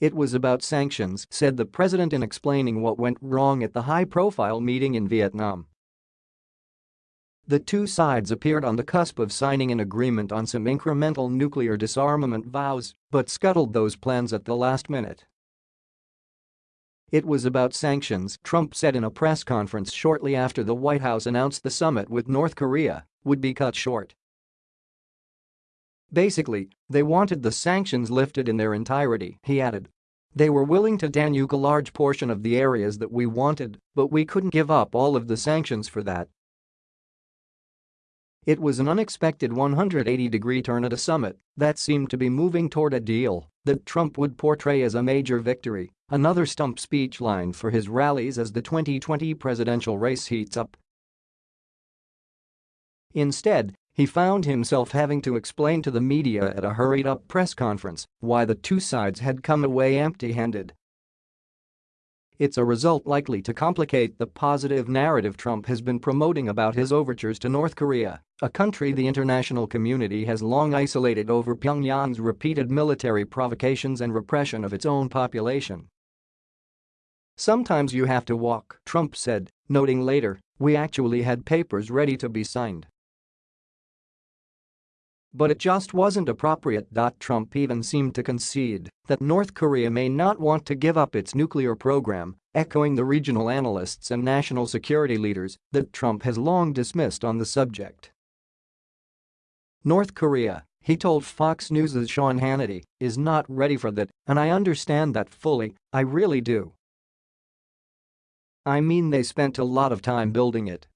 It was about sanctions, said the president in explaining what went wrong at the high-profile meeting in Vietnam. The two sides appeared on the cusp of signing an agreement on some incremental nuclear disarmament vows, but scuttled those plans at the last minute. It was about sanctions, Trump said in a press conference shortly after the White House announced the summit with North Korea would be cut short. Basically, they wanted the sanctions lifted in their entirety, he added. They were willing to denuke a large portion of the areas that we wanted, but we couldn't give up all of the sanctions for that. It was an unexpected 180-degree turn at a summit that seemed to be moving toward a deal that Trump would portray as a major victory, another stump speech line for his rallies as the 2020 presidential race heats up. Instead, he found himself having to explain to the media at a hurried-up press conference why the two sides had come away empty-handed. It's a result likely to complicate the positive narrative Trump has been promoting about his overtures to North Korea, a country the international community has long isolated over Pyongyang's repeated military provocations and repression of its own population. Sometimes you have to walk, Trump said, noting later, we actually had papers ready to be signed. But it just wasn't appropriate. Trump even seemed to concede that North Korea may not want to give up its nuclear program, echoing the regional analysts and national security leaders that Trump has long dismissed on the subject. North Korea, he told Fox News' Sean Hannity, is not ready for that, and I understand that fully, I really do. I mean they spent a lot of time building it,